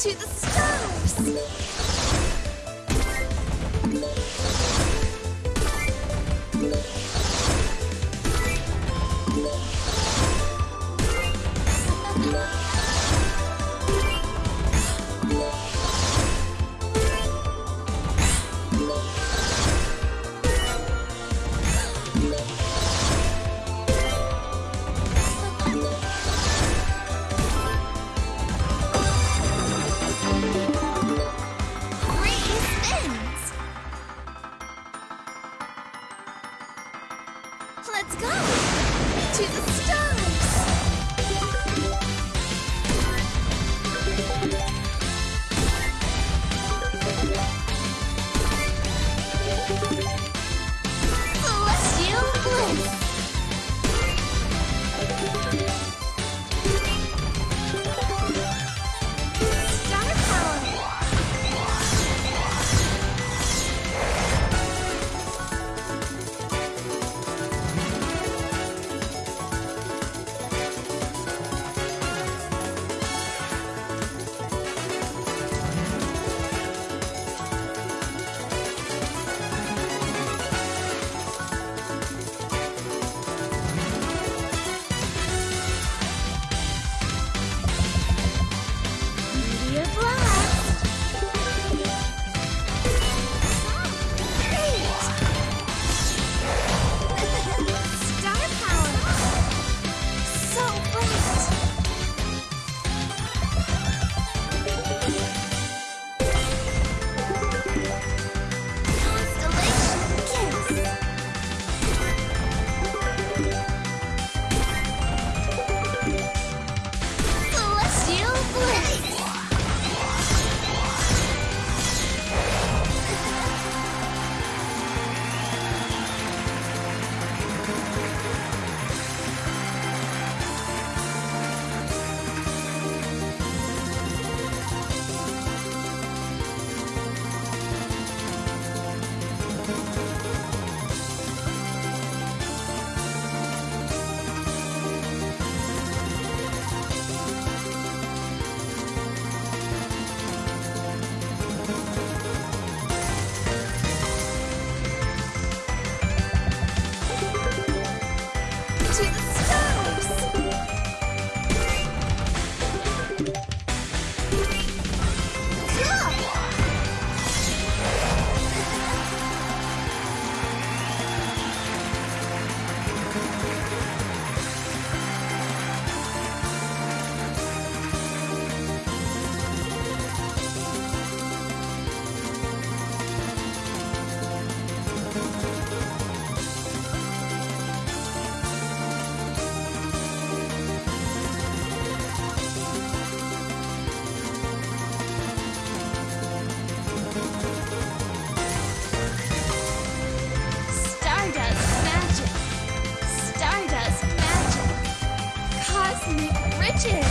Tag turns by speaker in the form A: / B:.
A: to the stars! Cosmic